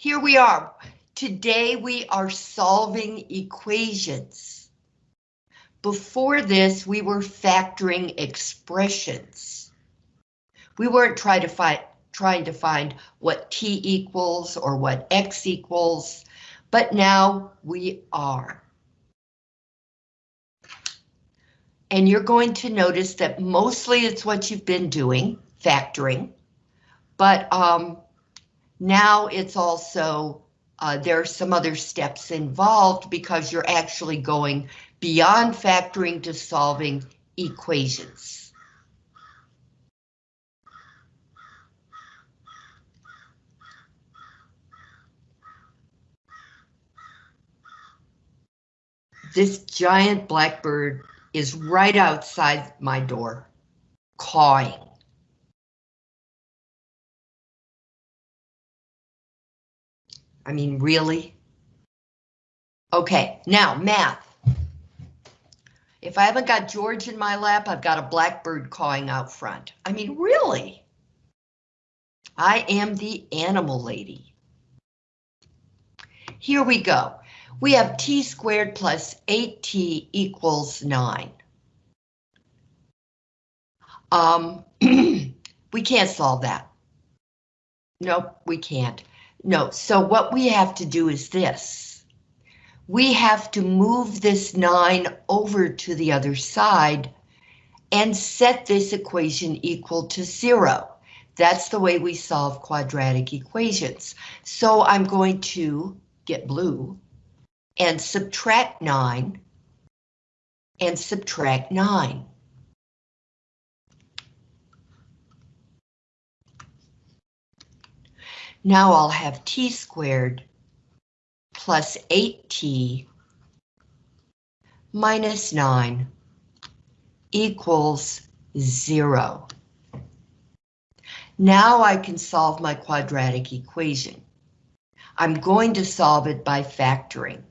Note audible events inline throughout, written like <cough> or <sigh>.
here we are. Today we are solving equations. Before this, we were factoring expressions. We weren't trying to find trying to find what t equals or what x equals, but now we are. And you're going to notice that mostly it's what you've been doing, factoring, but um, now it's also, uh, there are some other steps involved because you're actually going beyond factoring to solving equations. This giant blackbird is right outside my door, cawing. I mean, really? Okay, now math. If I haven't got George in my lap, I've got a blackbird cawing out front. I mean, really? I am the animal lady. Here we go. We have t squared plus 8t equals 9. Um, <clears throat> we can't solve that. Nope, we can't. No, so what we have to do is this. We have to move this 9 over to the other side and set this equation equal to 0. That's the way we solve quadratic equations. So I'm going to get blue and subtract 9 and subtract 9. Now I'll have t squared plus 8t minus 9 equals 0. Now I can solve my quadratic equation. I'm going to solve it by factoring.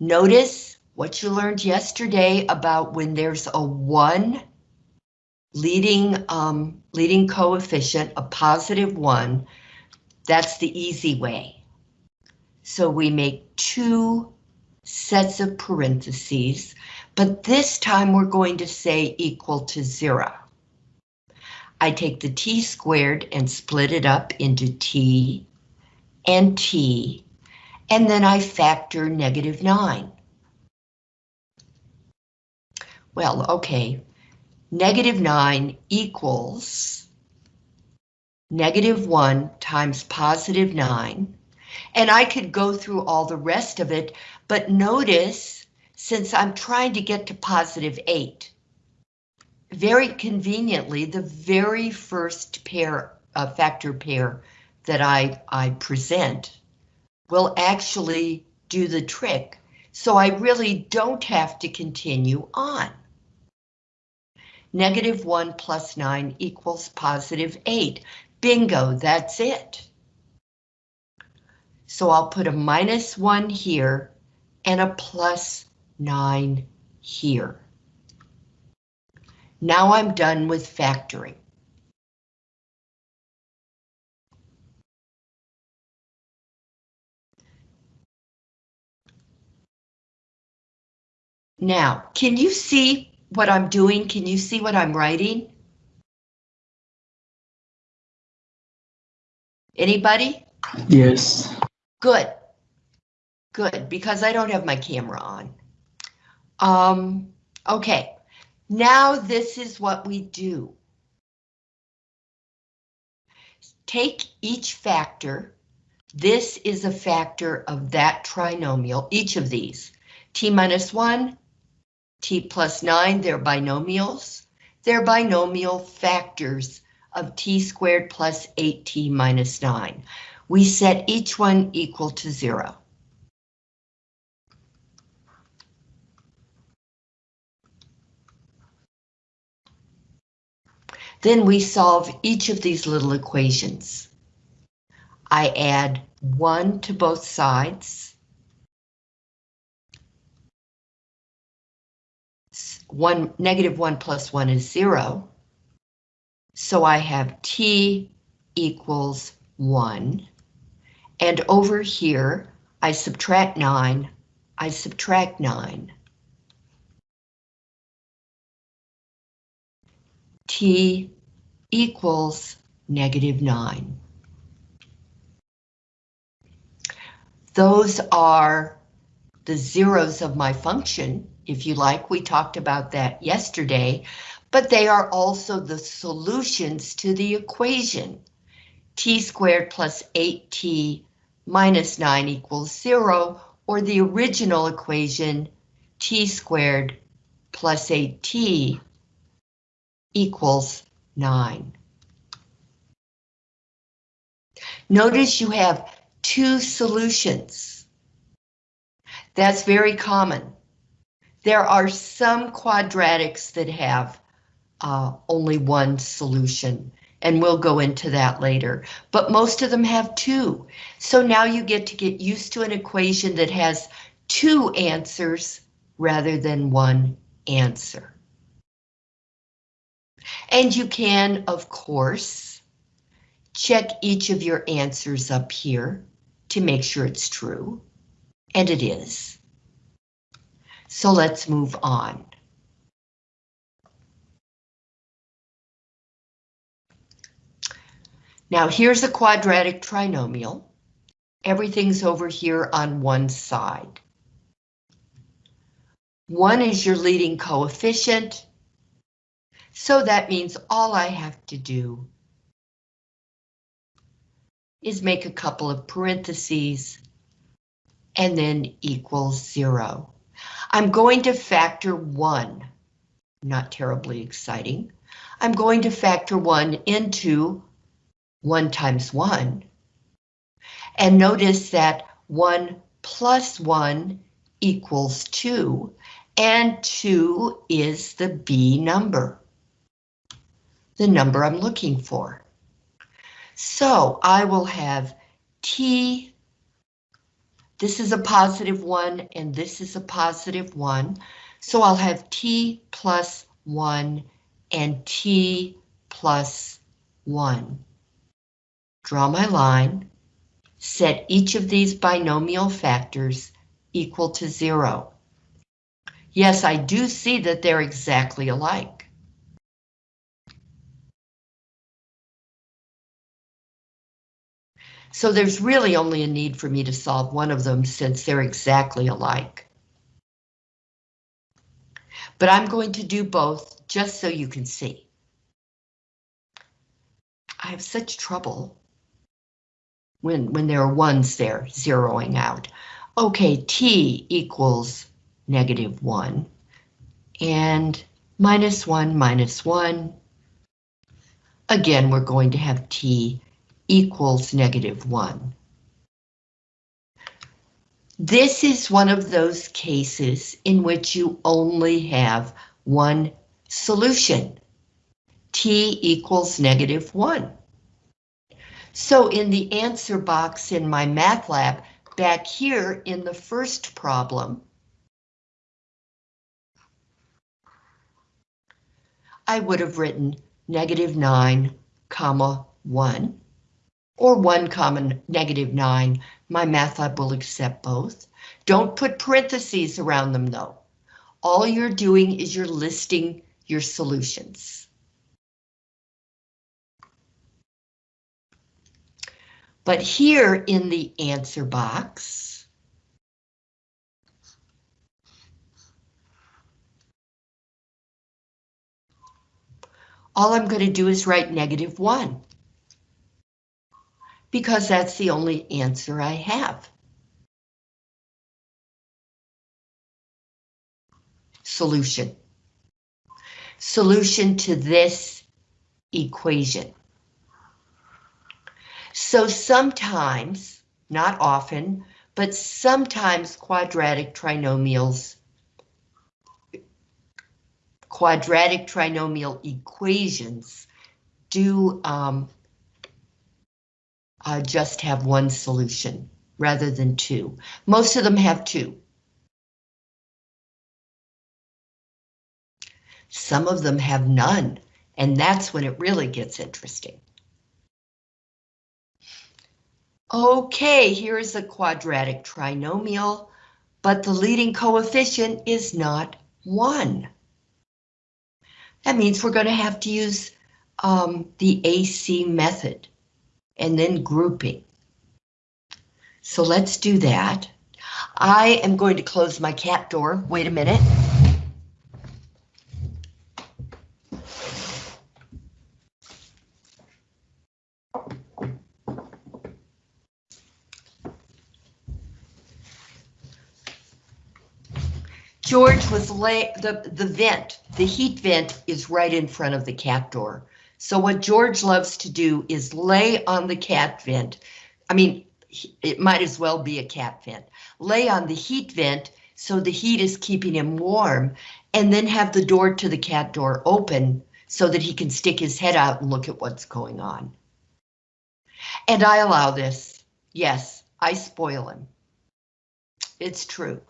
Notice what you learned yesterday about when there's a 1 leading um, leading coefficient, a positive one, that's the easy way. So we make two sets of parentheses, but this time we're going to say equal to zero. I take the t squared and split it up into t and t, and then I factor negative 9. Well, okay, negative 9 equals negative 1 times positive 9. And I could go through all the rest of it, but notice, since I'm trying to get to positive 8, very conveniently, the very first pair, uh, factor pair that I, I present will actually do the trick. So I really don't have to continue on. Negative 1 plus 9 equals positive 8. Bingo, that's it. So I'll put a minus 1 here and a plus 9 here. Now I'm done with factoring. Now, can you see what I'm doing? Can you see what I'm writing? Anybody? Yes. Good. Good, because I don't have my camera on. Um, okay, now this is what we do. Take each factor. This is a factor of that trinomial, each of these. T minus 1, t plus 9, they're binomials. They're binomial factors of t squared plus 8t minus 9. We set each one equal to 0. Then we solve each of these little equations. I add 1 to both sides. One negative 1 plus 1 is 0. So I have t equals 1. And over here, I subtract 9, I subtract 9. T equals negative 9. Those are the zeros of my function, if you like. We talked about that yesterday, but they are also the solutions to the equation. t squared plus 8t minus 9 equals 0, or the original equation, t squared plus 8t equals 9. Notice you have two solutions. That's very common. There are some quadratics that have uh, only one solution, and we'll go into that later, but most of them have two. So now you get to get used to an equation that has two answers rather than one answer. And you can, of course, check each of your answers up here to make sure it's true, and it is. So let's move on. Now here's a quadratic trinomial. Everything's over here on one side. One is your leading coefficient, so that means all I have to do is make a couple of parentheses and then equals zero. I'm going to factor one, not terribly exciting. I'm going to factor one into one times one. And notice that one plus one equals two, and two is the B number, the number I'm looking for. So I will have T, this is a positive one and this is a positive one. So I'll have T plus one and T plus one. Draw my line, set each of these binomial factors equal to zero. Yes, I do see that they're exactly alike. So there's really only a need for me to solve one of them since they're exactly alike. But I'm going to do both just so you can see. I have such trouble when, when there are ones there zeroing out. Okay, t equals negative 1 and minus 1 minus 1. Again, we're going to have t equals negative 1. This is one of those cases in which you only have one solution. T equals negative 1. So in the answer box in MyMathLab, back here in the first problem, I would have written negative 9, comma 1 or 1 common negative 9. MyMathLab will accept both. Don't put parentheses around them though. All you're doing is you're listing your solutions. But here in the answer box, all I'm going to do is write negative 1 because that's the only answer I have. Solution. Solution to this equation. So sometimes, not often, but sometimes quadratic trinomials quadratic trinomial equations do um, uh, just have one solution rather than two. Most of them have two. Some of them have none, and that's when it really gets interesting. Okay, here is a quadratic trinomial, but the leading coefficient is not 1. That means we're going to have to use um, the AC method and then grouping. So let's do that. I am going to close my cat door. Wait a minute. George was lay the the vent, the heat vent is right in front of the cat door. So what George loves to do is lay on the cat vent. I mean, it might as well be a cat vent. Lay on the heat vent so the heat is keeping him warm and then have the door to the cat door open so that he can stick his head out and look at what's going on. And I allow this. Yes, I spoil him. It's true.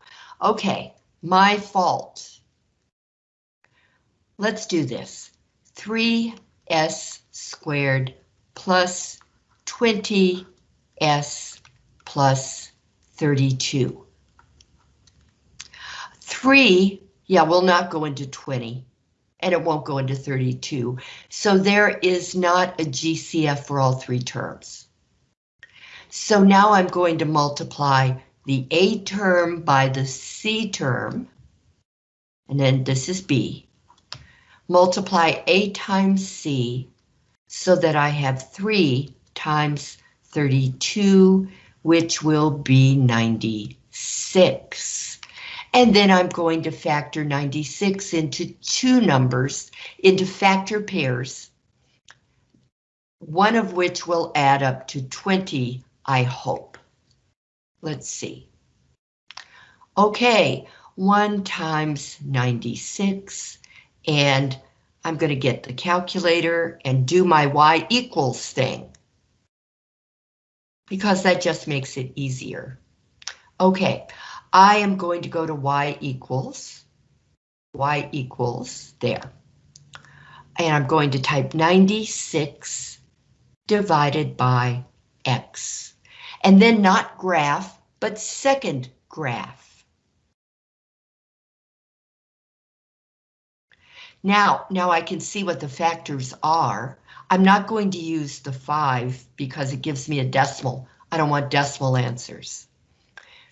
Okay, my fault. Let's do this. 3s squared plus 20s plus 32. 3, yeah, will not go into 20, and it won't go into 32. So there is not a GCF for all three terms. So now I'm going to multiply the A term by the C term, and then this is B, multiply A times C so that I have 3 times 32, which will be 96. And then I'm going to factor 96 into two numbers, into factor pairs, one of which will add up to 20, I hope. Let's see. Okay, 1 times 96, and I'm going to get the calculator and do my y equals thing. Because that just makes it easier. Okay, I am going to go to y equals, y equals there. And I'm going to type 96 divided by x and then not graph, but second graph. Now, now I can see what the factors are. I'm not going to use the 5 because it gives me a decimal. I don't want decimal answers.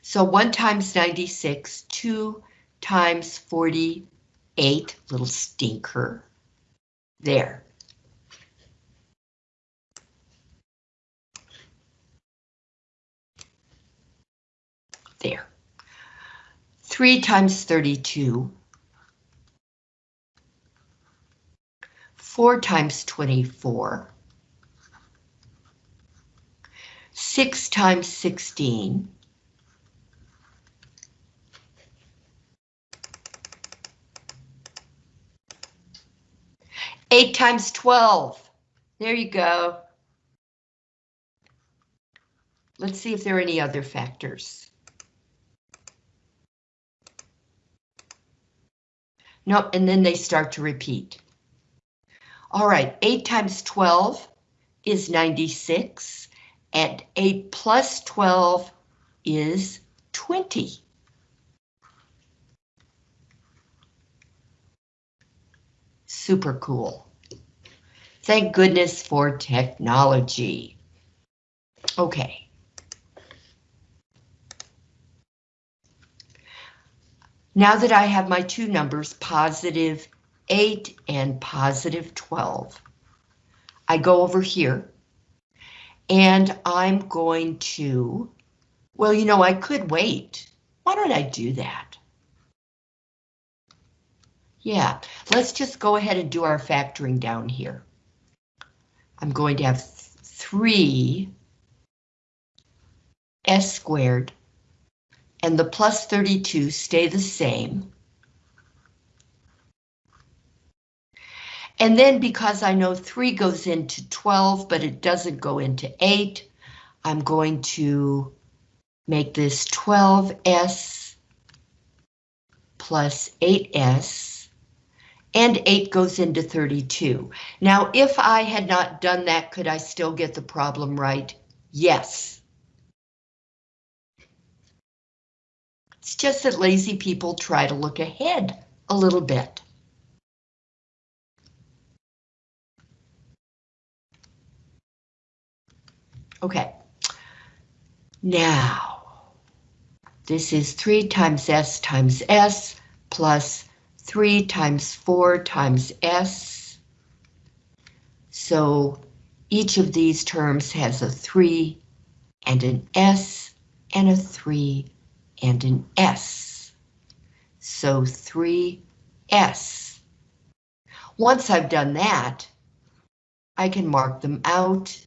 So 1 times 96, 2 times 48, little stinker. There. There. 3 times 32. 4 times 24. 6 times 16. Eight times 12. There you go. Let's see if there are any other factors. Nope, and then they start to repeat. All right, 8 times 12 is 96, and 8 plus 12 is 20. Super cool. Thank goodness for technology. Okay. Now that I have my two numbers, positive 8 and positive 12, I go over here and I'm going to, well, you know, I could wait. Why don't I do that? Yeah, let's just go ahead and do our factoring down here. I'm going to have 3 s squared and the plus 32 stay the same. And then because I know 3 goes into 12, but it doesn't go into 8, I'm going to make this 12s plus 8s, and 8 goes into 32. Now, if I had not done that, could I still get the problem right? Yes. It's just that lazy people try to look ahead a little bit. Okay. Now, this is 3 times S times S plus 3 times 4 times S. So each of these terms has a 3 and an S and a 3 and an S. So 3S. Once I've done that, I can mark them out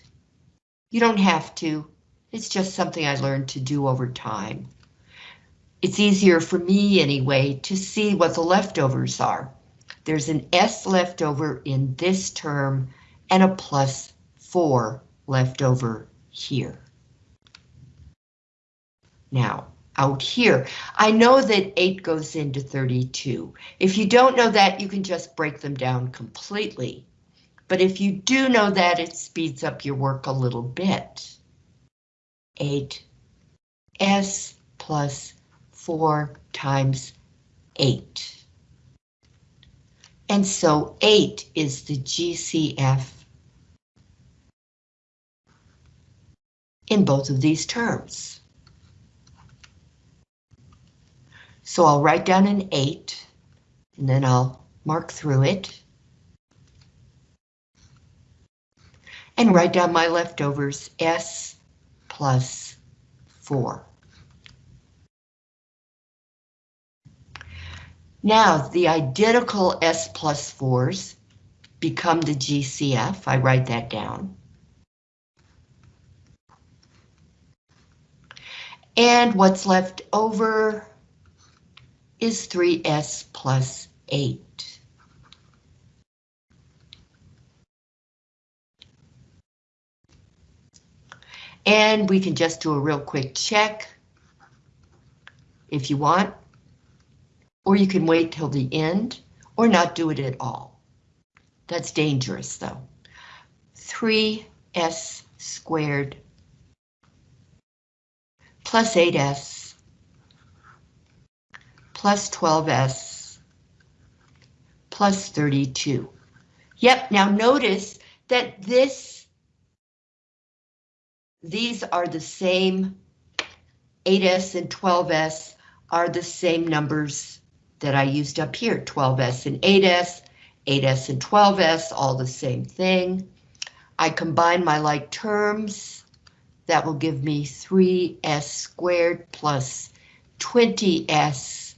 you don't have to. It's just something I learned to do over time. It's easier for me anyway to see what the leftovers are. There's an S left over in this term and a plus 4 left over here. Now, out here, I know that 8 goes into 32. If you don't know that, you can just break them down completely. But if you do know that, it speeds up your work a little bit. 8s plus 4 times 8. And so 8 is the GCF in both of these terms. So I'll write down an 8, and then I'll mark through it. And write down my leftovers, S plus 4. Now, the identical S plus 4s become the GCF. I write that down. And what's left over is 3S plus 8. And we can just do a real quick check if you want, or you can wait till the end or not do it at all. That's dangerous though. 3s squared plus 8s plus 12s plus 32. Yep, now notice that this these are the same 8S and 12S are the same numbers that I used up here, 12S and 8S, 8S and 12S, all the same thing. I combine my like terms. That will give me 3S squared plus 20S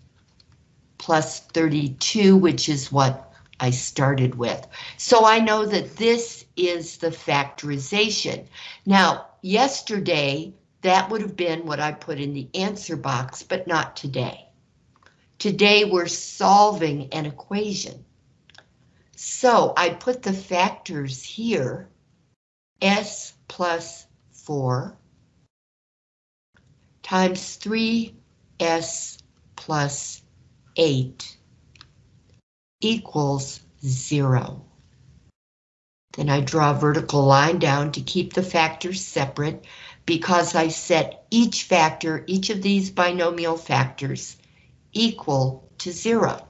plus 32, which is what I started with. So I know that this is the factorization. Now, Yesterday, that would have been what I put in the answer box, but not today. Today we're solving an equation. So I put the factors here, S plus 4 times 3S plus 8 equals 0. Then I draw a vertical line down to keep the factors separate because I set each factor, each of these binomial factors, equal to zero.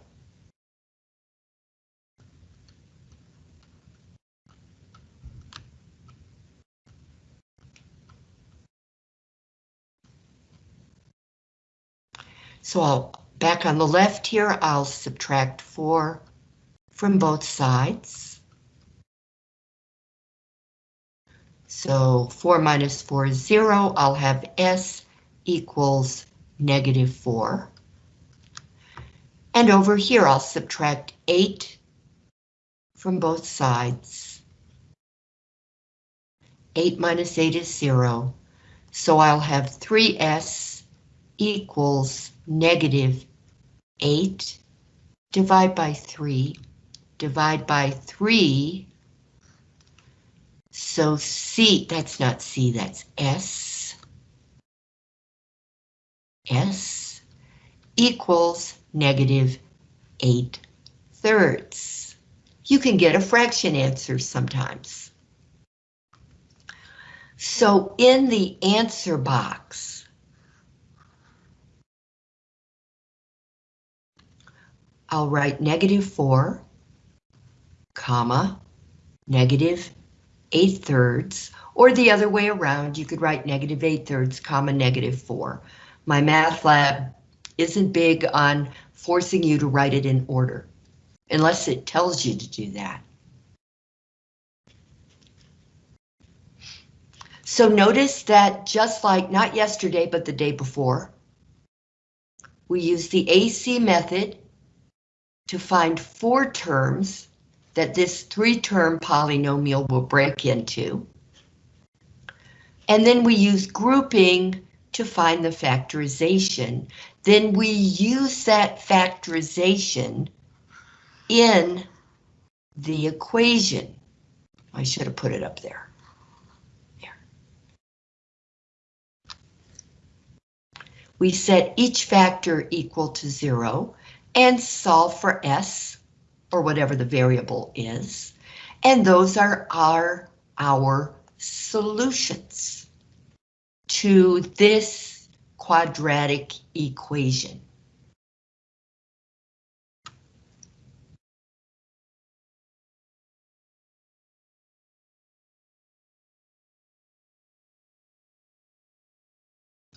So I'll back on the left here, I'll subtract 4 from both sides. So 4 minus 4 is 0. I'll have S equals negative 4. And over here, I'll subtract 8 from both sides. 8 minus 8 is 0. So I'll have 3S equals negative 8. Divide by 3. Divide by 3 so C, that's not C, that's S. S equals negative 8 thirds. You can get a fraction answer sometimes. So in the answer box, I'll write negative 4, comma, negative 8 thirds, or the other way around, you could write negative 8 thirds, comma, negative 4. MyMathLab isn't big on forcing you to write it in order, unless it tells you to do that. So notice that just like not yesterday, but the day before, we use the AC method to find four terms that this three-term polynomial will break into. And then we use grouping to find the factorization. Then we use that factorization in the equation. I should have put it up there. we set each factor equal to zero and solve for S, or whatever the variable is, and those are our, our solutions to this quadratic equation.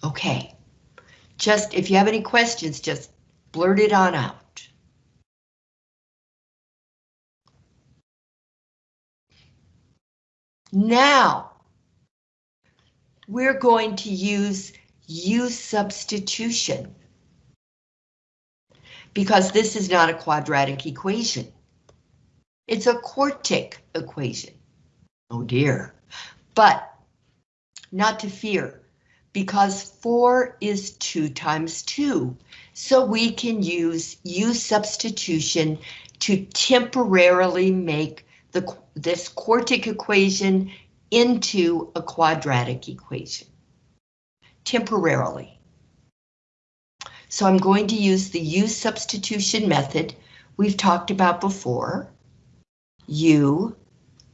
Okay. Just, if you have any questions, just blurt it on out. Now, we're going to use U substitution. Because this is not a quadratic equation. It's a quartic equation. Oh dear. But not to fear because 4 is 2 times 2. So we can use U substitution to temporarily make the, this quartic equation into a quadratic equation. Temporarily. So I'm going to use the U substitution method we've talked about before. U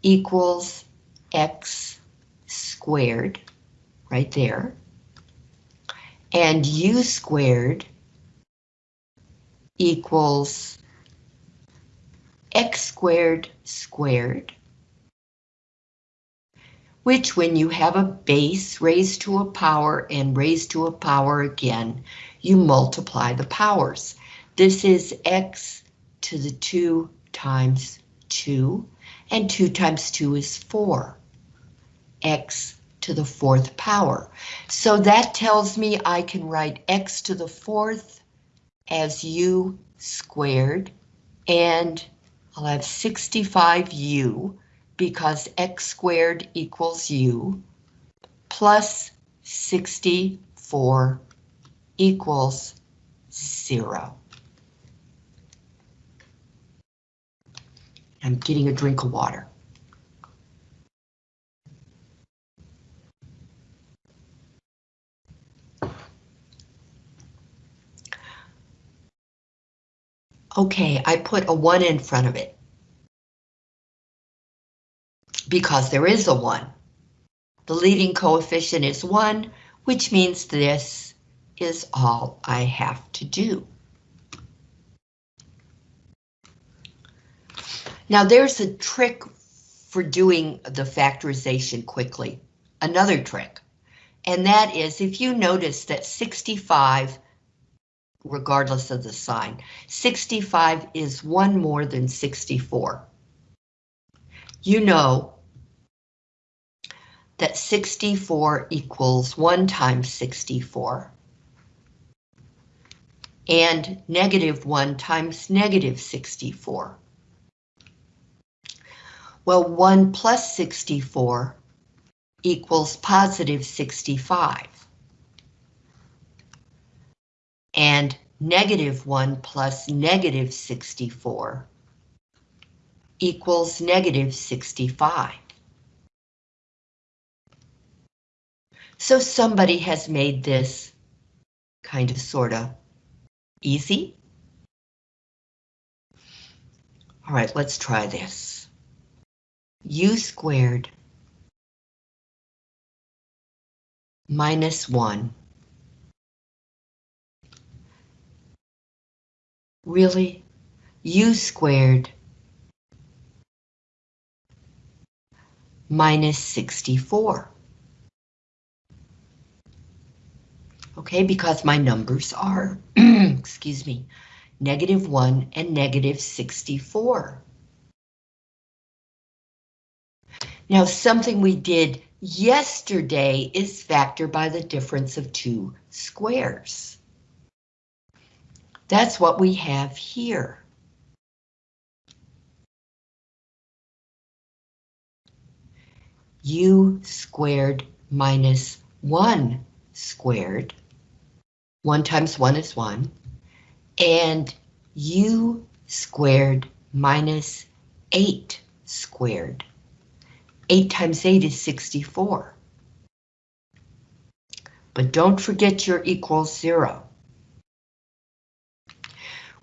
equals x squared, right there and u squared equals x squared squared, which when you have a base raised to a power and raised to a power again, you multiply the powers. This is x to the 2 times 2, and 2 times 2 is 4. x to the fourth power. So that tells me I can write x to the fourth as u squared, and I'll have 65u because x squared equals u plus 64 equals zero. I'm getting a drink of water. Okay, I put a 1 in front of it. Because there is a 1. The leading coefficient is 1, which means this is all I have to do. Now there's a trick for doing the factorization quickly. Another trick. And that is if you notice that 65 regardless of the sign. 65 is one more than 64. You know that 64 equals 1 times 64. And negative 1 times negative 64. Well, 1 plus 64 equals positive 65 and negative 1 plus negative 64 equals negative 65. So somebody has made this kind of sorta easy. All right, let's try this. U squared minus 1 Really? u squared minus 64. Okay, because my numbers are, <clears throat> excuse me, negative 1 and negative 64. Now, something we did yesterday is factor by the difference of two squares. That's what we have here. u squared minus 1 squared. 1 times 1 is 1. And u squared minus 8 squared. 8 times 8 is 64. But don't forget your equals 0.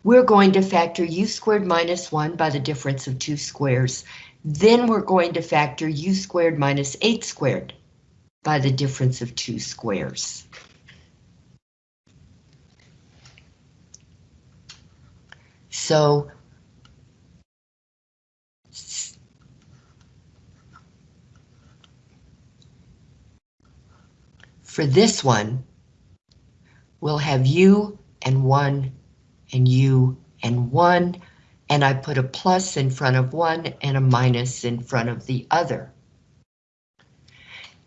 We're going to factor u squared minus 1 by the difference of two squares. Then we're going to factor u squared minus 8 squared by the difference of two squares. So for this one, we'll have u and 1 and u and 1, and I put a plus in front of one and a minus in front of the other.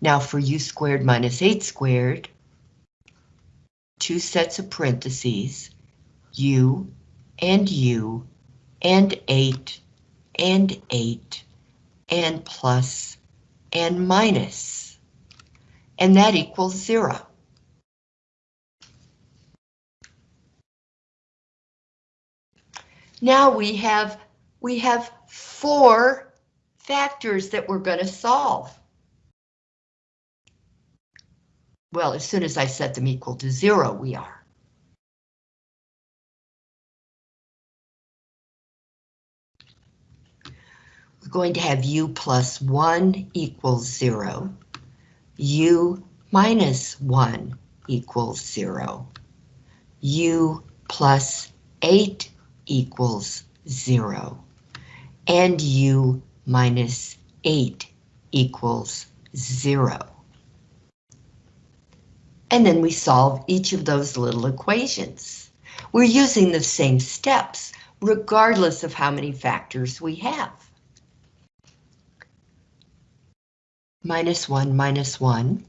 Now for u squared minus 8 squared, two sets of parentheses, u and u and 8 and 8 and plus and minus, and that equals 0. Now we have we have four factors that we're going to solve. Well, as soon as I set them equal to zero, we are. We're going to have u plus 1 equals 0, u minus 1 equals 0, u plus 8 equals 0, and u minus 8 equals 0. And then we solve each of those little equations. We're using the same steps, regardless of how many factors we have. Minus 1 minus 1.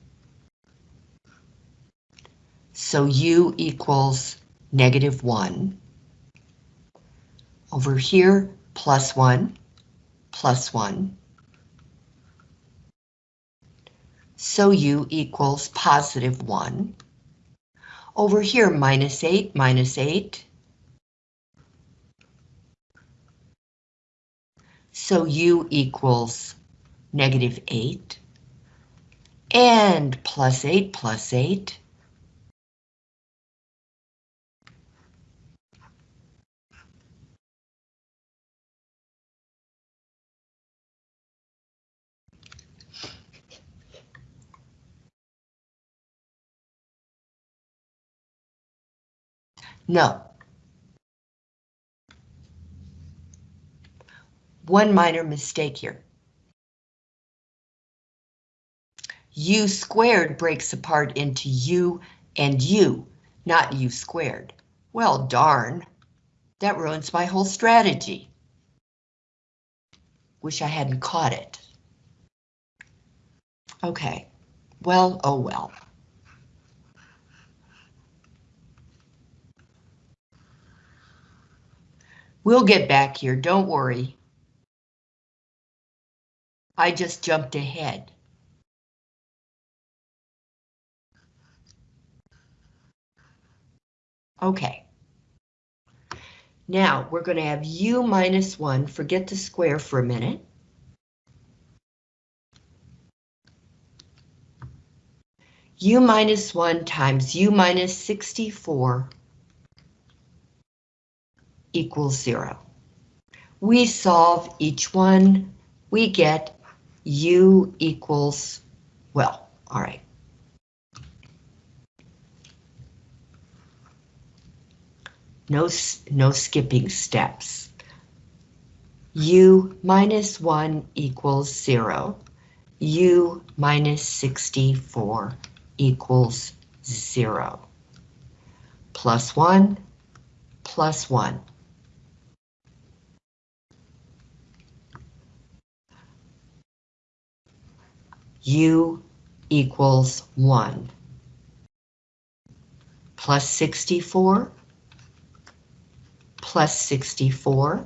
So u equals negative 1. Over here, plus 1, plus 1. So u equals positive 1. Over here, minus 8, minus 8. So u equals negative 8. And plus 8 plus 8. No. One minor mistake here. u squared breaks apart into u and u, not u squared. Well, darn. That ruins my whole strategy. Wish I hadn't caught it. Okay. Well, oh well. We'll get back here, don't worry. I just jumped ahead. Okay. Now, we're going to have u minus 1, forget the square for a minute. u minus 1 times u minus 64 equals zero. We solve each one, we get u equals, well, all right. No, no skipping steps. u minus 1 equals 0. u minus 64 equals 0. Plus 1, plus 1. U equals 1. Plus 64, plus 64.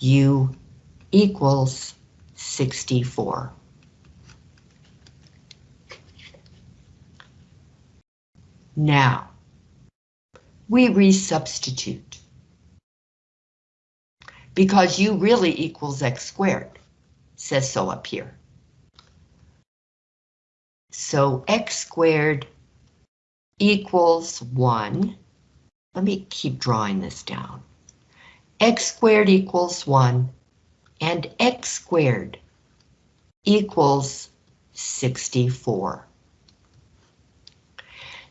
u equals 64. Now, we resubstitute. Because u really equals x squared, says so up here. So x squared equals 1. Let me keep drawing this down. x squared equals 1, and x squared equals 64.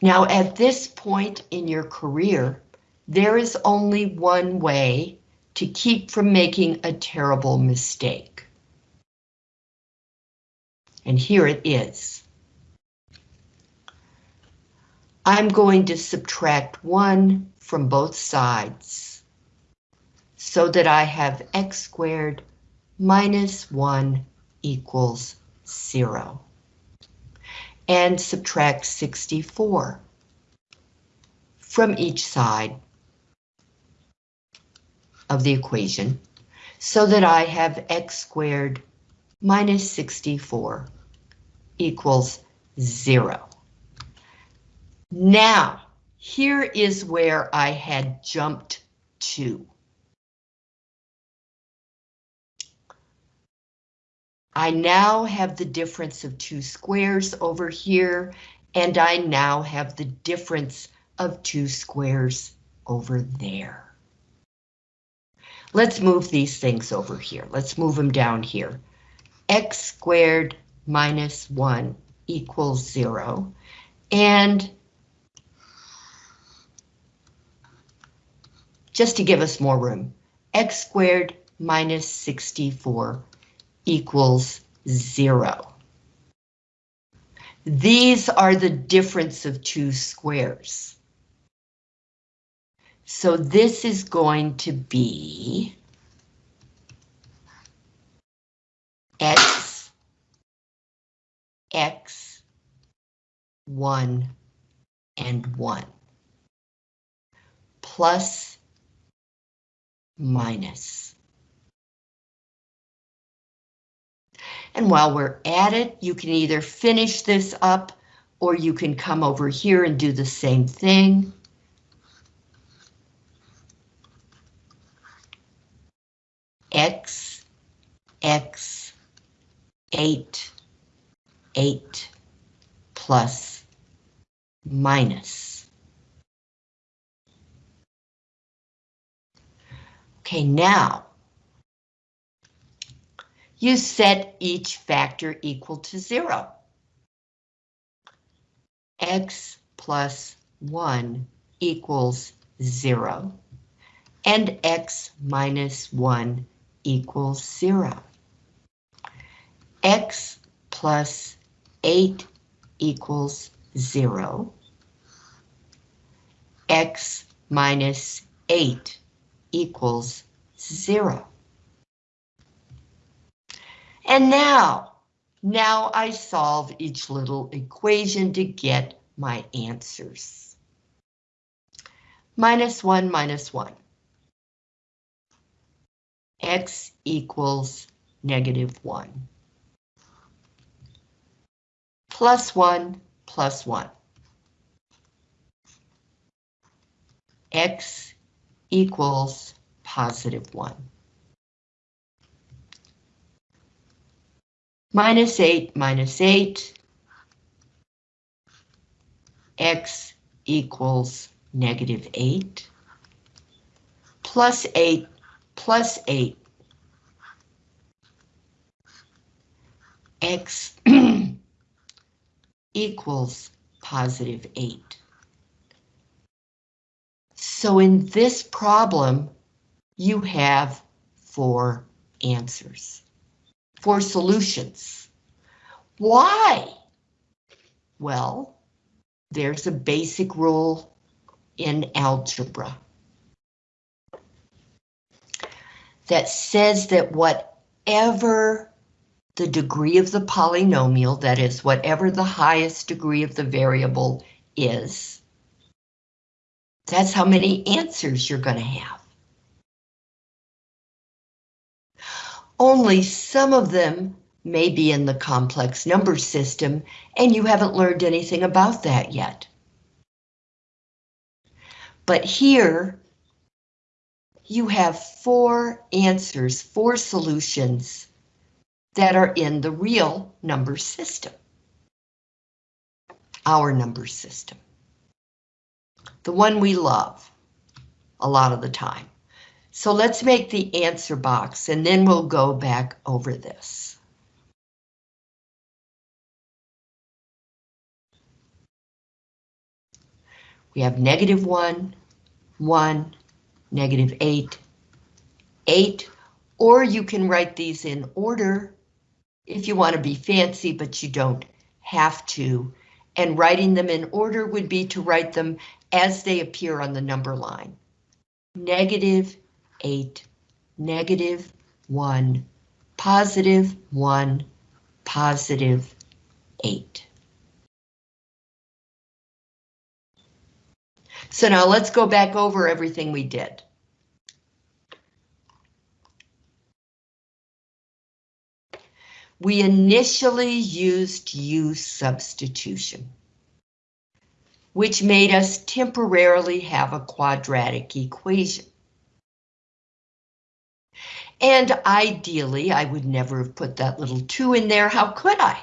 Now, at this point in your career, there is only one way to keep from making a terrible mistake. And here it is. I'm going to subtract 1 from both sides so that I have x squared minus 1 equals 0 and subtract 64 from each side of the equation so that I have x squared minus 64 equals 0. Now, here is where I had jumped to. I now have the difference of two squares over here, and I now have the difference of two squares over there. Let's move these things over here. Let's move them down here. x squared minus 1 equals 0. And just to give us more room, x squared minus 64 equals zero. These are the difference of two squares. So this is going to be x, x, 1, and 1, plus, minus. And while we're at it, you can either finish this up or you can come over here and do the same thing. X, X, 8, 8, plus, minus. Okay, now, you set each factor equal to zero. X plus one equals zero, and X minus one equals zero. X plus eight equals zero. X minus eight equals zero. And now, now I solve each little equation to get my answers. Minus 1 minus 1. X equals negative 1. Plus 1 plus 1. X equals positive 1. minus 8 minus 8, x equals negative 8, plus 8 plus 8, x <clears throat> equals positive 8. So in this problem, you have four answers, four solutions. Why? Well, there's a basic rule in algebra that says that whatever the degree of the polynomial, that is, whatever the highest degree of the variable is, that's how many answers you're going to have. Only some of them may be in the complex number system, and you haven't learned anything about that yet. But here, you have four answers, four solutions that are in the real number system. Our number system. The one we love a lot of the time. So let's make the answer box and then we'll go back over this. We have negative 1, 1, negative 8, 8, or you can write these in order if you want to be fancy, but you don't have to. And writing them in order would be to write them as they appear on the number line. Negative 8, negative 1, positive 1, positive 8. So now let's go back over everything we did. We initially used U substitution, which made us temporarily have a quadratic equation. And ideally, I would never have put that little 2 in there. How could I?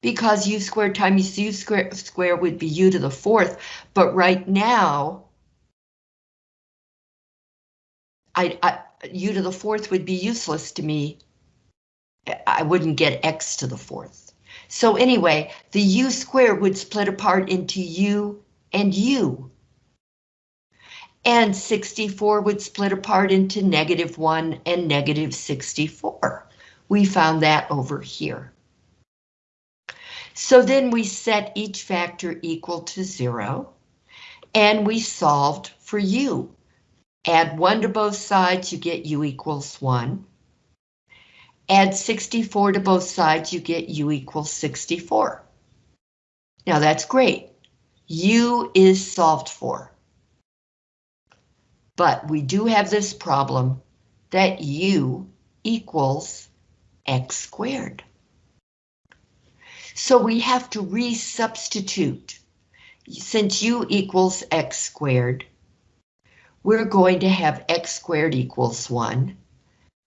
Because u squared times u square, square would be u to the fourth, but right now, I, I, u to the fourth would be useless to me. I wouldn't get x to the fourth. So anyway, the u squared would split apart into u and u. And 64 would split apart into negative 1 and negative 64. We found that over here. So then we set each factor equal to zero, and we solved for u. Add 1 to both sides, you get u equals 1. Add 64 to both sides, you get u equals 64. Now that's great. u is solved for. But we do have this problem that u equals x squared. So we have to resubstitute. Since u equals x squared, we're going to have x squared equals 1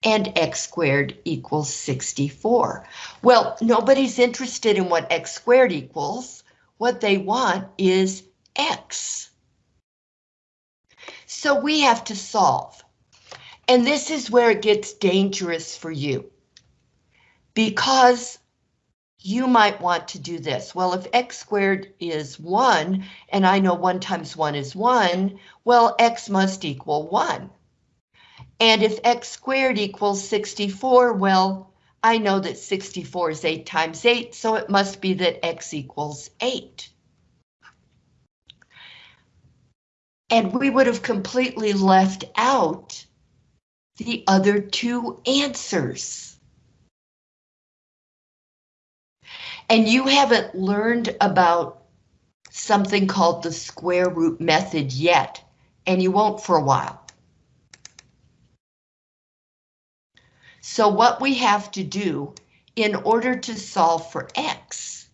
and x squared equals 64. Well, nobody's interested in what x squared equals. What they want is x. So we have to solve. And this is where it gets dangerous for you. Because you might want to do this. Well, if x squared is 1, and I know 1 times 1 is 1, well, x must equal 1. And if x squared equals 64, well, I know that 64 is 8 times 8, so it must be that x equals 8. And we would have completely left out the other two answers. And you haven't learned about something called the square root method yet, and you won't for a while. So what we have to do in order to solve for x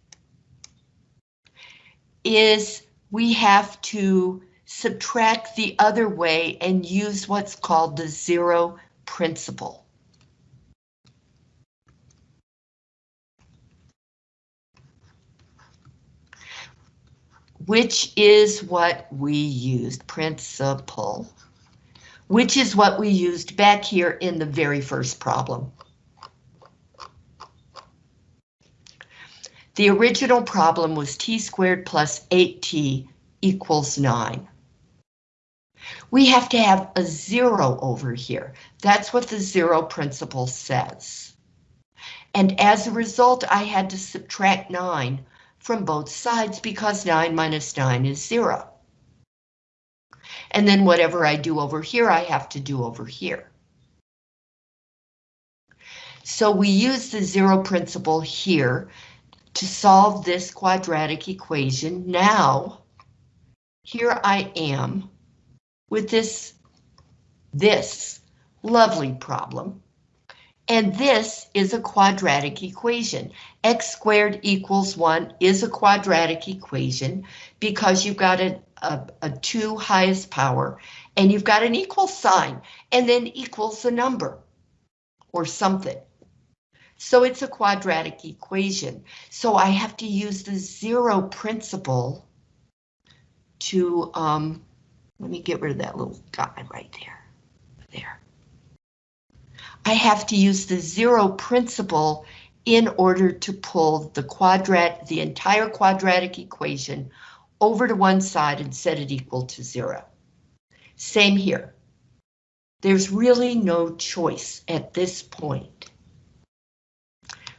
is we have to subtract the other way and use what's called the zero principle. Which is what we used, principle, which is what we used back here in the very first problem. The original problem was t squared plus 8t equals 9. We have to have a zero over here. That's what the zero principle says. And as a result, I had to subtract 9 from both sides because 9 minus 9 is 0. And then whatever I do over here, I have to do over here. So we use the zero principle here to solve this quadratic equation. Now, here I am with this, this lovely problem. And this is a quadratic equation. X squared equals 1 is a quadratic equation because you've got a, a, a 2 highest power and you've got an equal sign and then equals a number or something. So it's a quadratic equation. So I have to use the zero principle to, um, let me get rid of that little guy right. There. I have to use the zero principle in order to pull the quadrat, the entire quadratic equation over to one side and set it equal to zero. Same here. There's really no choice at this point.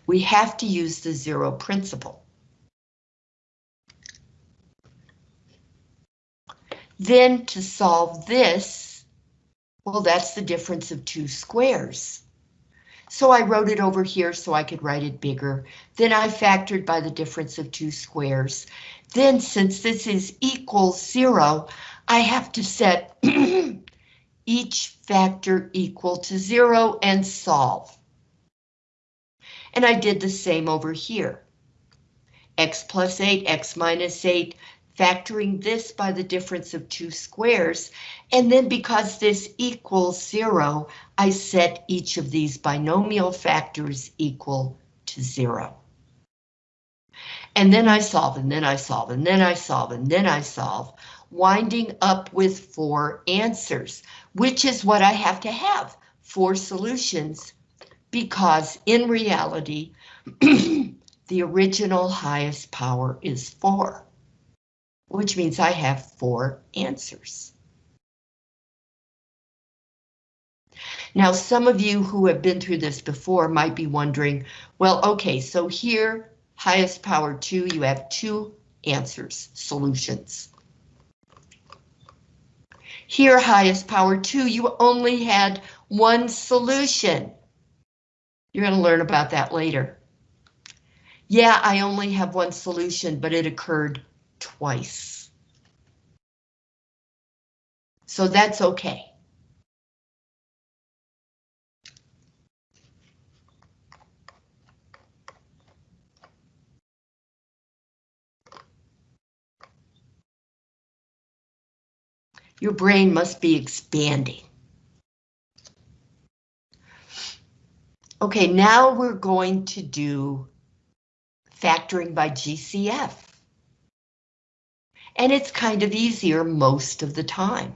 We have to use the zero principle. Then to solve this, well, that's the difference of two squares. So I wrote it over here so I could write it bigger. Then I factored by the difference of two squares. Then since this is equal zero, I have to set <clears throat> each factor equal to zero and solve. And I did the same over here. X plus 8, X minus 8, factoring this by the difference of two squares, and then because this equals zero, I set each of these binomial factors equal to zero. And then I solve, and then I solve, and then I solve, and then I solve, winding up with four answers, which is what I have to have, four solutions, because in reality, <clears throat> the original highest power is four which means I have four answers. Now, some of you who have been through this before might be wondering, well, okay, so here, highest power two, you have two answers, solutions. Here, highest power two, you only had one solution. You're going to learn about that later. Yeah, I only have one solution, but it occurred twice. So that's okay. Your brain must be expanding. Okay, now we're going to do factoring by GCF and it's kind of easier most of the time.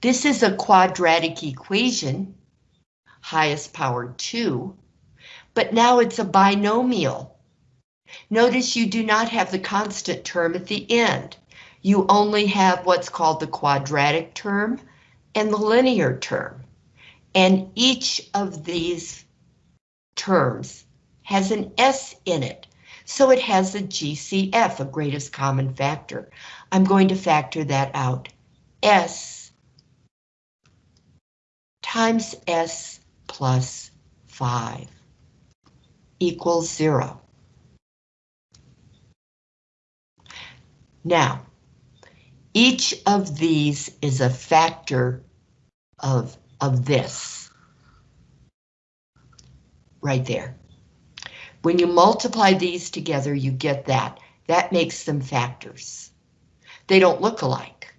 This is a quadratic equation, highest power 2, but now it's a binomial. Notice you do not have the constant term at the end. You only have what's called the quadratic term and the linear term. And each of these terms has an S in it. So it has a GCF, a greatest common factor. I'm going to factor that out. S times S plus 5 equals 0. Now, each of these is a factor of, of this. Right there. When you multiply these together, you get that. That makes them factors. They don't look alike.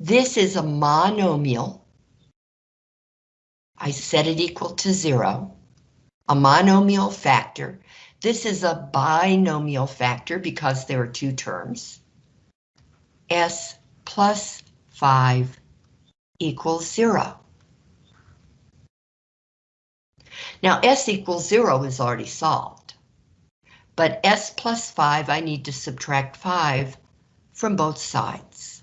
This is a monomial. I set it equal to zero. A monomial factor. This is a binomial factor because there are two terms. S plus 5 equals 0. Now S equals zero is already solved, but s plus 5, I need to subtract 5 from both sides.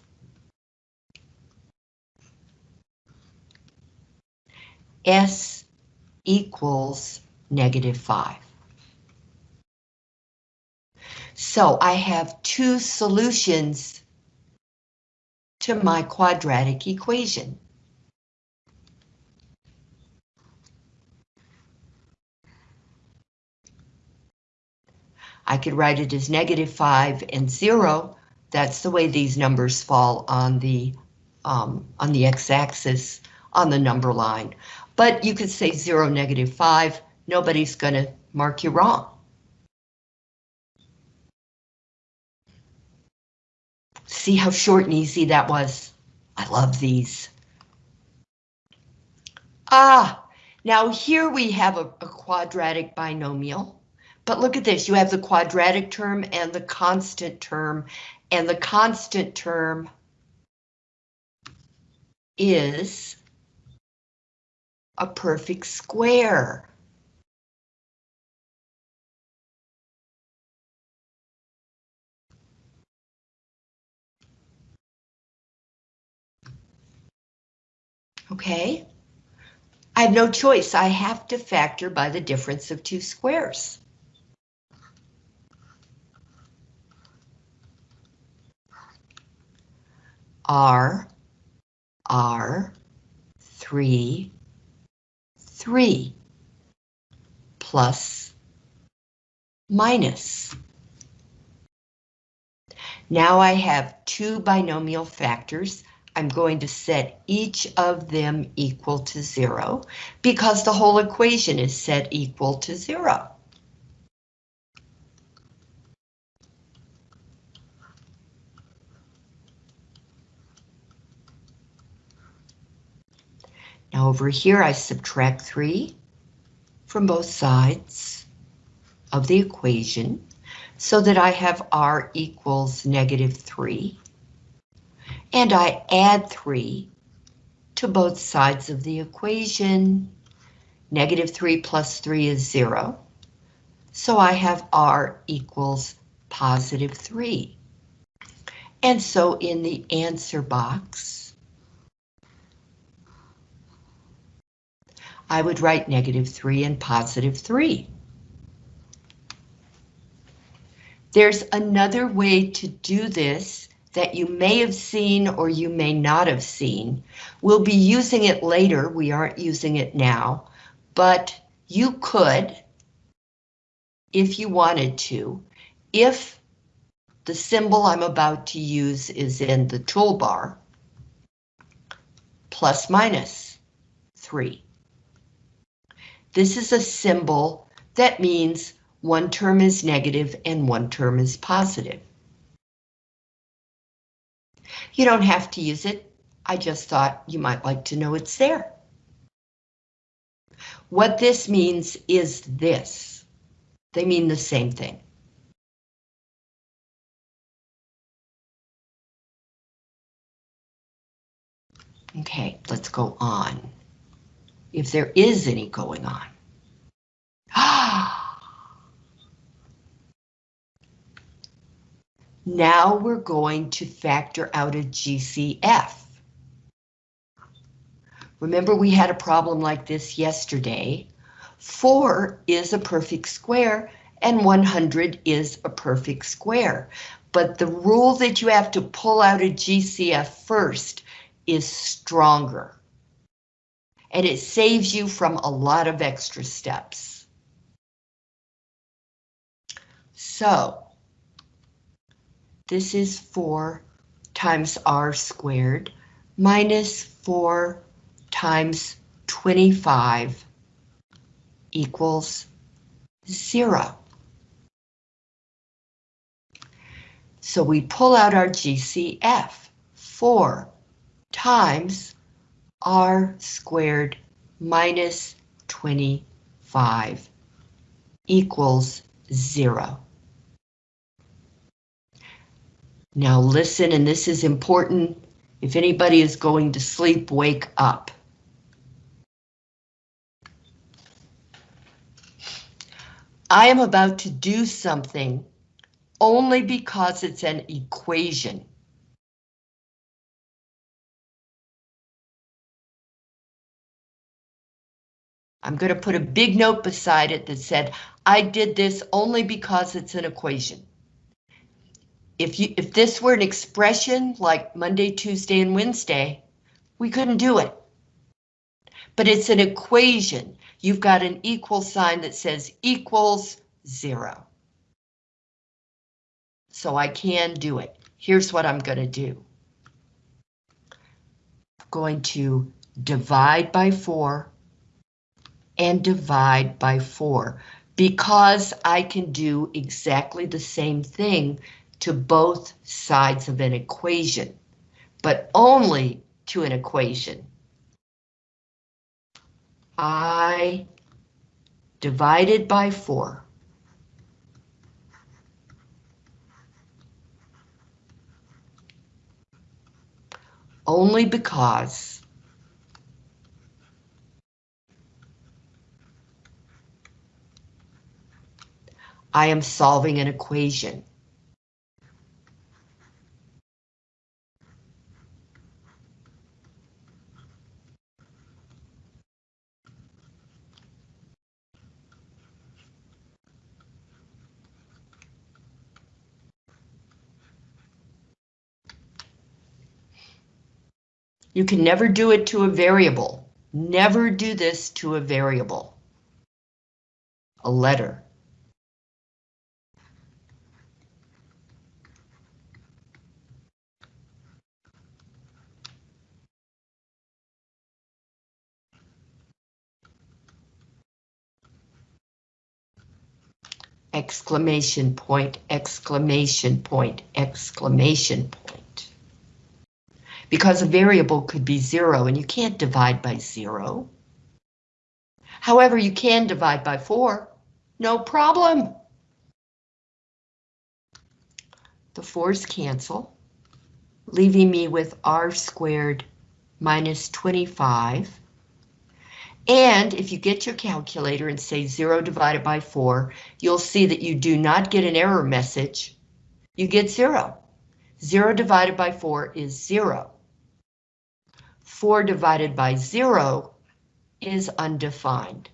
s equals negative 5. So I have two solutions to my quadratic equation. I could write it as negative 5 and 0. That's the way these numbers fall on the um, on the x-axis on the number line. But you could say 0, negative 5. Nobody's going to mark you wrong. See how short and easy that was? I love these. Ah, now here we have a, a, quadratic binomial. But look at this, you have the quadratic term and the constant term, and the constant term is a perfect square. Okay, I have no choice. I have to factor by the difference of two squares. R, R, 3, 3, plus, minus. Now I have two binomial factors I'm going to set each of them equal to zero because the whole equation is set equal to zero. Now over here I subtract 3 from both sides of the equation so that I have r equals negative 3 and I add 3 to both sides of the equation. Negative 3 plus 3 is 0. So I have R equals positive 3. And so in the answer box, I would write negative 3 and positive 3. There's another way to do this that you may have seen or you may not have seen. We'll be using it later, we aren't using it now, but you could, if you wanted to, if the symbol I'm about to use is in the toolbar, plus minus 3. This is a symbol that means one term is negative and one term is positive. You don't have to use it. I just thought you might like to know it's there. What this means is this. They mean the same thing. Okay, let's go on. If there is any going on. <gasps> Now we're going to factor out a GCF. Remember we had a problem like this yesterday. 4 is a perfect square and 100 is a perfect square. But the rule that you have to pull out a GCF first is stronger. And it saves you from a lot of extra steps. So this is 4 times r squared minus 4 times 25 equals 0. So we pull out our GCF, 4 times r squared minus 25 equals 0. Now listen, and this is important. If anybody is going to sleep, wake up. I am about to do something only because it's an equation. I'm going to put a big note beside it that said, I did this only because it's an equation. If you if this were an expression like Monday, Tuesday, and Wednesday, we couldn't do it. But it's an equation. You've got an equal sign that says equals zero. So I can do it. Here's what I'm going to do. I'm going to divide by 4 and divide by 4 because I can do exactly the same thing to both sides of an equation, but only to an equation. I divided by 4 only because I am solving an equation. You can never do it to a variable. Never do this to a variable. A letter. Exclamation point, exclamation point, exclamation point. Because a variable could be zero and you can't divide by zero. However, you can divide by four, no problem. The fours cancel, leaving me with r squared minus 25 and if you get your calculator and say 0 divided by 4, you'll see that you do not get an error message. You get 0. 0 divided by 4 is 0. 4 divided by 0 is undefined.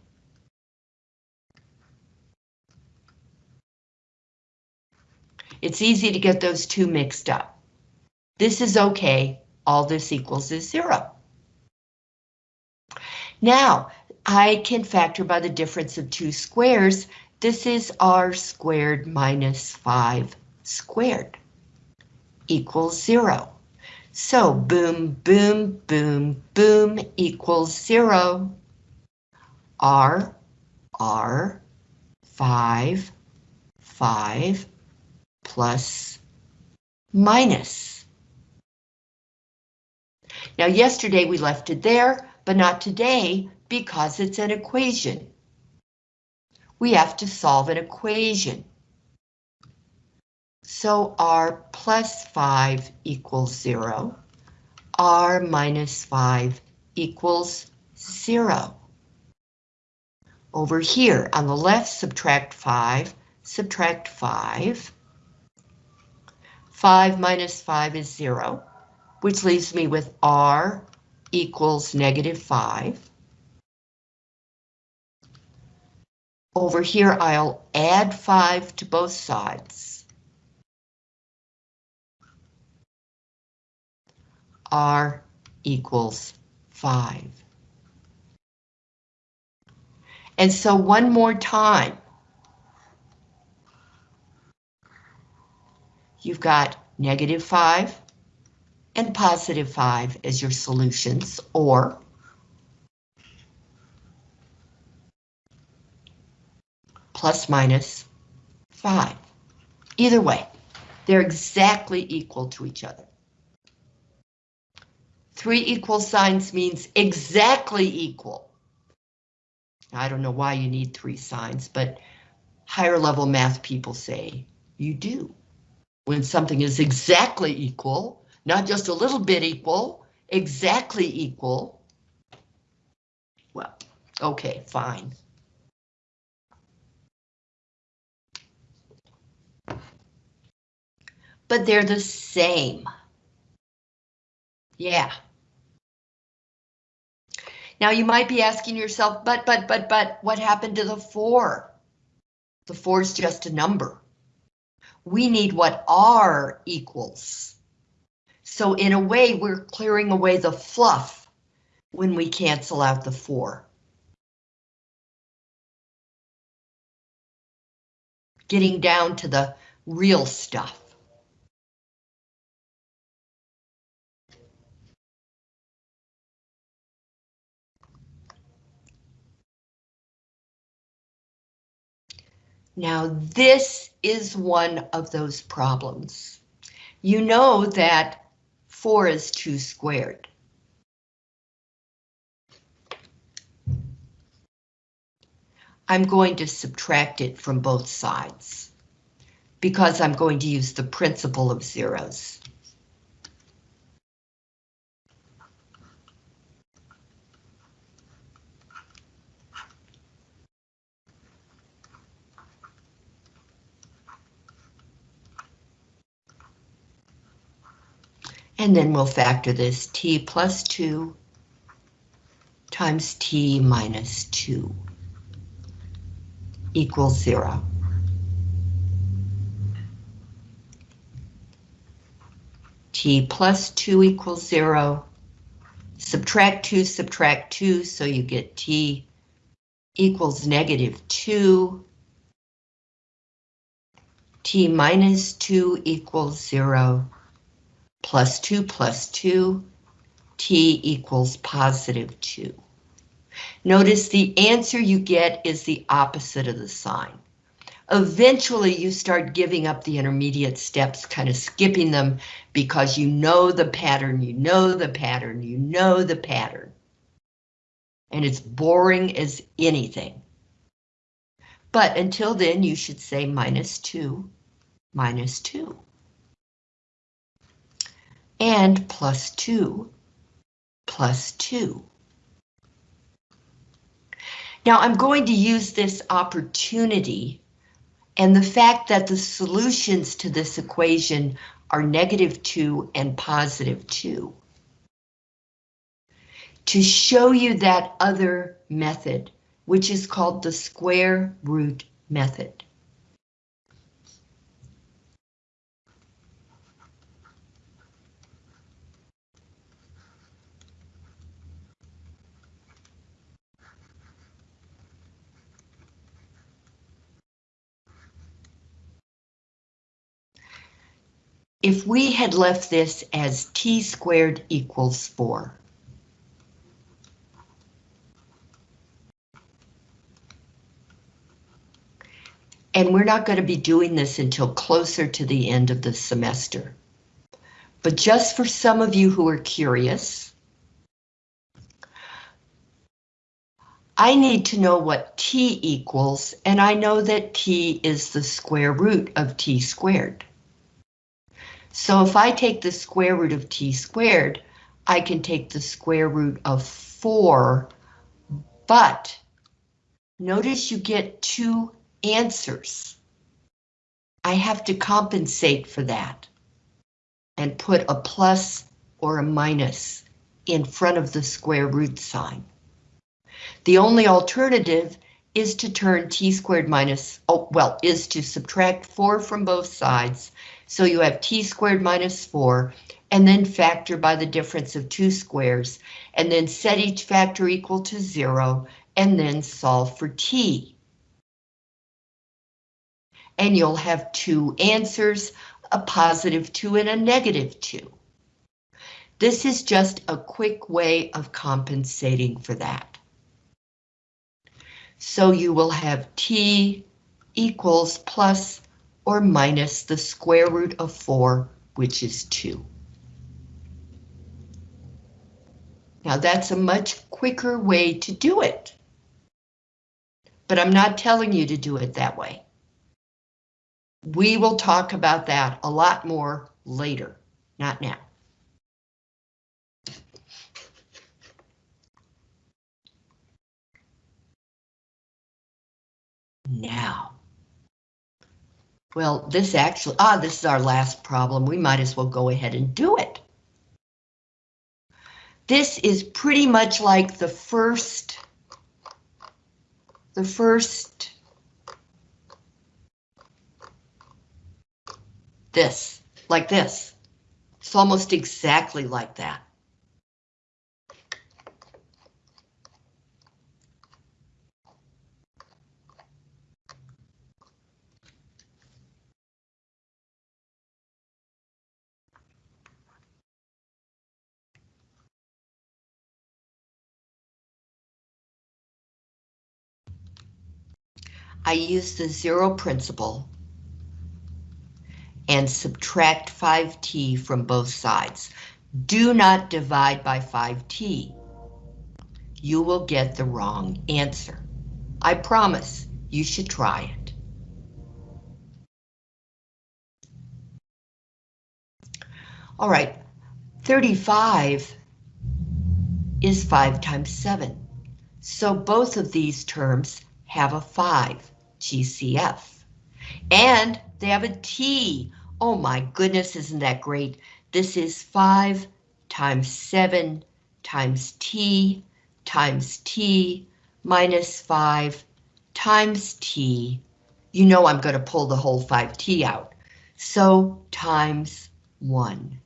It's easy to get those two mixed up. This is okay. All this equals is 0. Now, I can factor by the difference of two squares. This is r squared minus 5 squared equals 0. So boom, boom, boom, boom equals 0. r, r, 5, 5 plus minus. Now yesterday we left it there but not today because it's an equation. We have to solve an equation. So r plus 5 equals 0. r minus 5 equals 0. Over here on the left, subtract 5, subtract 5. 5 minus 5 is 0, which leaves me with r equals negative 5. Over here, I'll add 5 to both sides. R equals 5. And so one more time. You've got negative 5 and positive 5 as your solutions, or plus minus 5. Either way, they're exactly equal to each other. Three equal signs means exactly equal. I don't know why you need three signs, but higher level math people say you do. When something is exactly equal, not just a little bit equal, exactly equal. Well, okay, fine. But they're the same. Yeah. Now you might be asking yourself, but, but, but, but, what happened to the four? The four is just a number. We need what R equals. So in a way, we're clearing away the fluff when we cancel out the four. Getting down to the real stuff. Now this is one of those problems. You know that 4 is 2 squared. I'm going to subtract it from both sides because I'm going to use the principle of zeros. And then we'll factor this t plus 2 times t minus 2 equals 0. t plus 2 equals 0. Subtract 2, subtract 2, so you get t equals negative 2. t minus 2 equals 0 plus 2 plus 2, t equals positive 2. Notice the answer you get is the opposite of the sign. Eventually you start giving up the intermediate steps, kind of skipping them because you know the pattern, you know the pattern, you know the pattern. And it's boring as anything. But until then, you should say minus 2, minus 2 and plus 2 plus 2. Now I'm going to use this opportunity and the fact that the solutions to this equation are negative 2 and positive 2 to show you that other method, which is called the square root method. If we had left this as t squared equals 4. And we're not going to be doing this until closer to the end of the semester. But just for some of you who are curious, I need to know what t equals, and I know that t is the square root of t squared. So if I take the square root of t squared, I can take the square root of 4, but notice you get two answers. I have to compensate for that and put a plus or a minus in front of the square root sign. The only alternative is to turn t squared minus, oh, well, is to subtract 4 from both sides so you have t squared minus 4, and then factor by the difference of two squares, and then set each factor equal to 0, and then solve for t. And you'll have two answers, a positive 2 and a negative 2. This is just a quick way of compensating for that. So you will have t equals plus or minus the square root of 4, which is 2. Now that's a much quicker way to do it. But I'm not telling you to do it that way. We will talk about that a lot more later, not now. Now. Well, this actually, ah, this is our last problem. We might as well go ahead and do it. This is pretty much like the first, the first, this, like this. It's almost exactly like that. I use the zero principle and subtract 5t from both sides. Do not divide by 5t. You will get the wrong answer. I promise you should try it. All right, 35 is 5 times 7. So both of these terms have a 5. GCF. And they have a T. Oh my goodness, isn't that great? This is 5 times 7 times T times T minus 5 times T. You know I'm going to pull the whole 5T out. So times 1.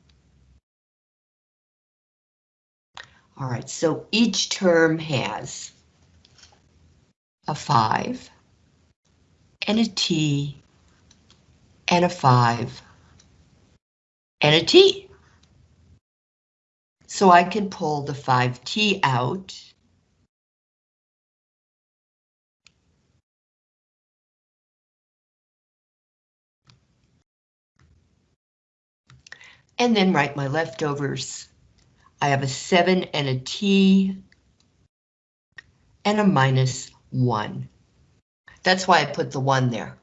All right, so each term has a 5, and a T, and a 5, and a T. So I can pull the 5T out. And then write my leftovers. I have a 7 and a T and a minus 1. That's why I put the 1 there.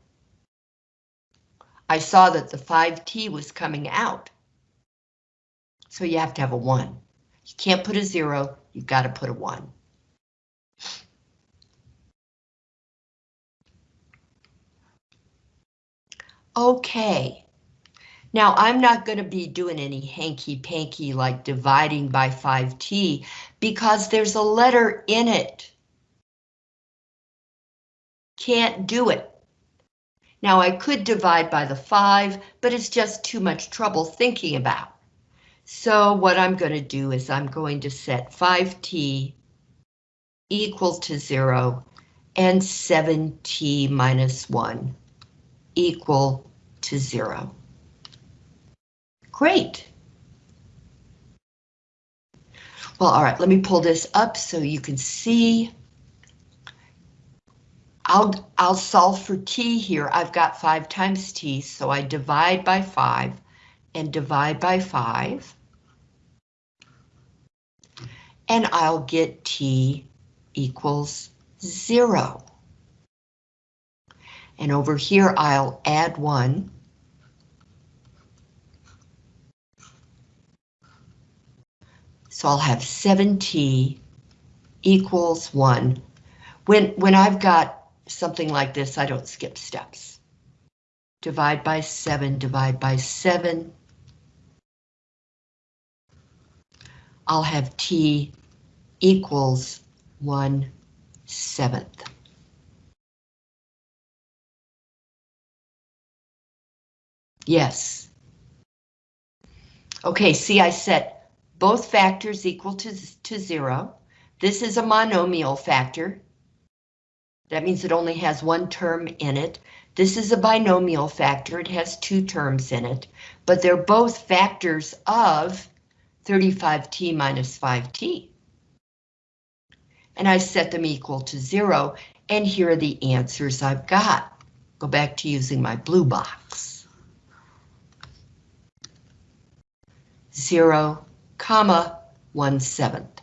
I saw that the 5t was coming out. So you have to have a 1. You can't put a 0, you've got to put a 1. Okay. Now I'm not going to be doing any hanky-panky like dividing by 5t because there's a letter in it. Can't do it. Now I could divide by the 5, but it's just too much trouble thinking about. So what I'm going to do is I'm going to set 5t equal to 0 and 7t minus 1 equal to 0. Great. Well, all right, let me pull this up so you can see. I'll, I'll solve for t here. I've got 5 times t, so I divide by 5 and divide by 5. And I'll get t equals 0. And over here I'll add 1. So I'll have 7t equals 1. When, when I've got something like this, I don't skip steps. Divide by 7, divide by 7. I'll have t equals 1 seventh. Yes. Okay, see I set both factors equal to, to 0. This is a monomial factor, that means it only has one term in it. This is a binomial factor. It has two terms in it, but they're both factors of 35t minus 5t. And I set them equal to zero, and here are the answers I've got. Go back to using my blue box. Zero, comma, one seventh.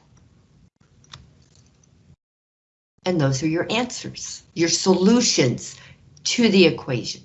And those are your answers, your solutions to the equation.